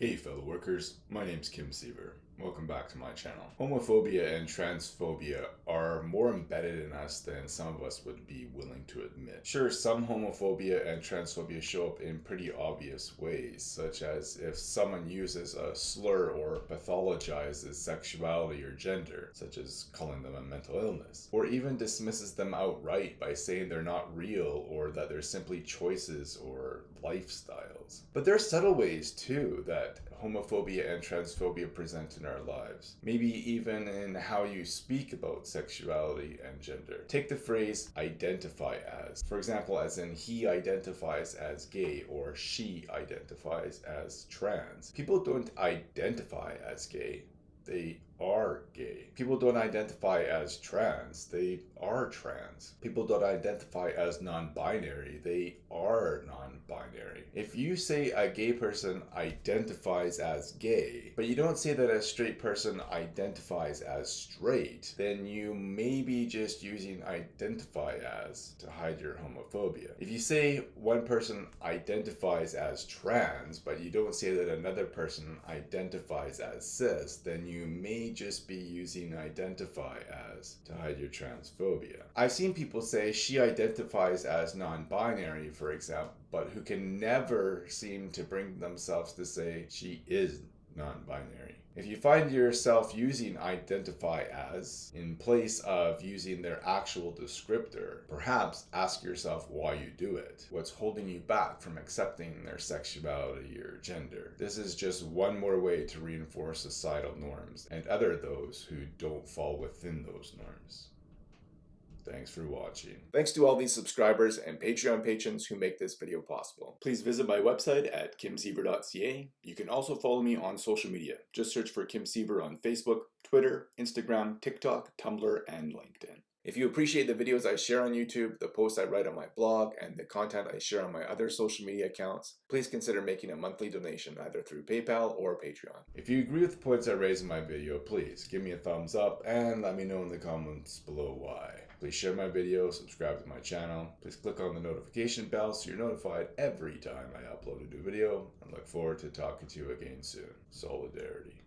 Hey fellow workers, my name's Kim Siever. Welcome back to my channel. Homophobia and transphobia are more embedded in us than some of us would be willing to admit. Sure, some homophobia and transphobia show up in pretty obvious ways, such as if someone uses a slur or pathologizes sexuality or gender, such as calling them a mental illness, or even dismisses them outright by saying they're not real or that they're simply choices or lifestyles. But there are subtle ways too that homophobia and transphobia present in our lives. Maybe even in how you speak about sexuality and gender. Take the phrase identify as. For example, as in he identifies as gay or she identifies as trans. People don't identify as gay, they. People don't identify as trans, they are trans. People don't identify as non binary, they are non binary. If you say a gay person identifies as gay, but you don't say that a straight person identifies as straight, then you may be just using identify as to hide your homophobia. If you say one person identifies as trans, but you don't say that another person identifies as cis, then you may just be using identify as to hide your transphobia. I've seen people say she identifies as non binary, for example, but who can never seem to bring themselves to say she is non binary. If you find yourself using identify as in place of using their actual descriptor, perhaps ask yourself why you do it. What's holding you back from accepting their sexuality or gender? This is just one more way to reinforce societal norms and other those who don't fall within those norms. Thanks for watching. Thanks to all these subscribers and Patreon patrons who make this video possible. Please visit my website at kimsiever.ca. You can also follow me on social media. Just search for Kim Siever on Facebook, Twitter, Instagram, TikTok, Tumblr, and LinkedIn. If you appreciate the videos I share on YouTube, the posts I write on my blog, and the content I share on my other social media accounts, please consider making a monthly donation either through PayPal or Patreon. If you agree with the points I raise in my video, please give me a thumbs up and let me know in the comments below why. Please share my video, subscribe to my channel. Please click on the notification bell so you're notified every time I upload a new video. and look forward to talking to you again soon. Solidarity.